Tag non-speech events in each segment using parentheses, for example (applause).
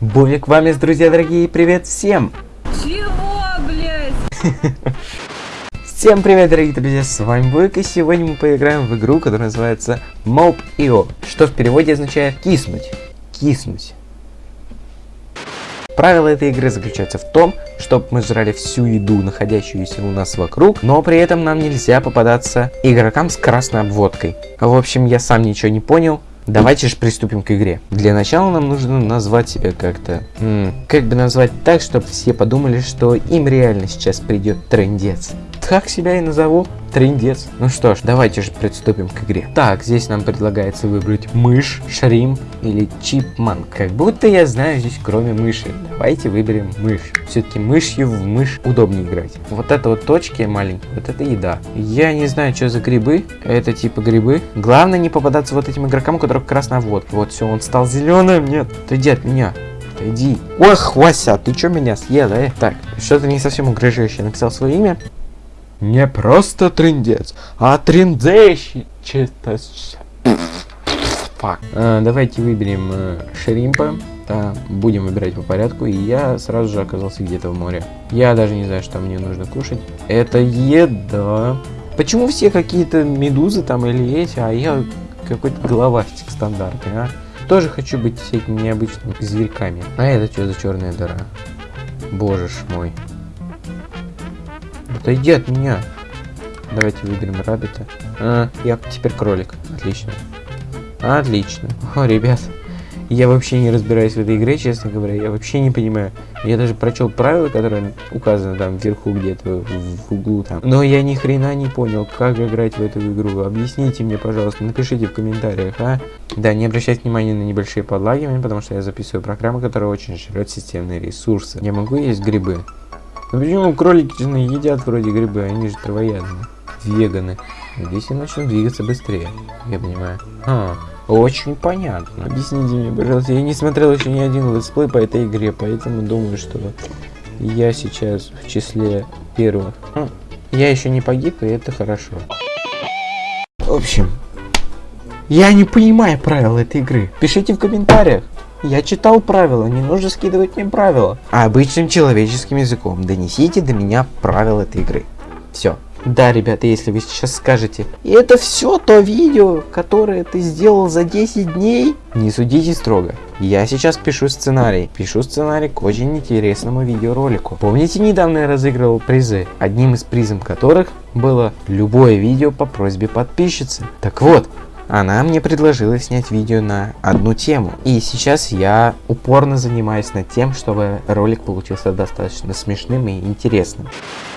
Бовик вам есть, друзья дорогие, привет всем! Чего, блядь? (laughs) Всем привет, дорогие друзья, с вами Бовик, и сегодня мы поиграем в игру, которая называется Mob.io, что в переводе означает киснуть, киснуть. Правило этой игры заключается в том, чтобы мы жрали всю еду, находящуюся у нас вокруг, но при этом нам нельзя попадаться игрокам с красной обводкой. В общем, я сам ничего не понял, Давайте же приступим к игре. Для начала нам нужно назвать себя как-то... Как бы назвать так, чтобы все подумали, что им реально сейчас придет трендец. Так себя и назову. Трендец. Ну что ж, давайте же приступим к игре. Так, здесь нам предлагается выбрать мышь, шримп или чипманк. Как будто я знаю здесь кроме мыши. Давайте выберем мышь. Все-таки мышью в мышь удобнее играть. Вот это вот точки маленькие, вот это еда. Я не знаю, что за грибы. Это типа грибы. Главное не попадаться вот этим игрокам, у которых красная водка. Вот все, он стал зеленым. Нет, отойди от меня. Иди. Ох, Вася, ты что меня съел, э? Так, что-то не совсем угрожающее. Написал свое имя. Не просто трендец, а трендзейщик. Фак. А, давайте выберем э, шримпа. Да, будем выбирать по порядку. И я сразу же оказался где-то в море. Я даже не знаю, что мне нужно кушать. Это еда. Почему все какие-то медузы там или эти, а я какой-то головастик стандартный, а? Тоже хочу быть всякими необычными зверьками. А это что за черная дыра? Боже ж мой. Отойди от меня. Давайте выберем рабита. А, я теперь кролик. Отлично. Отлично. О, ребят. Я вообще не разбираюсь в этой игре, честно говоря. Я вообще не понимаю. Я даже прочел правила, которые указаны там вверху где-то в углу там. Но я ни хрена не понял, как играть в эту игру. Объясните мне, пожалуйста, напишите в комментариях, а? Да, не обращайте внимания на небольшие подлагивания, потому что я записываю программу, которая очень жрет системные ресурсы. Я могу есть грибы? Ну почему кролики же едят вроде грибы, они же травоядные. Веганы. Здесь я начну двигаться быстрее, я понимаю. А, очень понятно. Объясните мне, пожалуйста, я не смотрел еще ни один let's play по этой игре, поэтому думаю, что я сейчас в числе первых. А, я еще не погиб, и это хорошо. В общем, я не понимаю правил этой игры. Пишите в комментариях. Я читал правила, не нужно скидывать мне правила. А обычным человеческим языком донесите до меня правила этой игры. Все. Да, ребята, если вы сейчас скажете, и это все то видео, которое ты сделал за 10 дней, не судите строго. Я сейчас пишу сценарий. Пишу сценарий к очень интересному видеоролику. Помните, недавно я разыгрывал призы, одним из призов которых было любое видео по просьбе подписчицы. Так вот, она мне предложила снять видео на одну тему. И сейчас я упорно занимаюсь над тем, чтобы ролик получился достаточно смешным и интересным.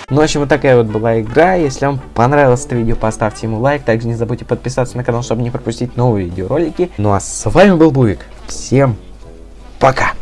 Ну, в общем, вот такая вот была игра. Если вам понравилось это видео, поставьте ему лайк. Также не забудьте подписаться на канал, чтобы не пропустить новые видеоролики. Ну а с вами был Бувик. Всем пока!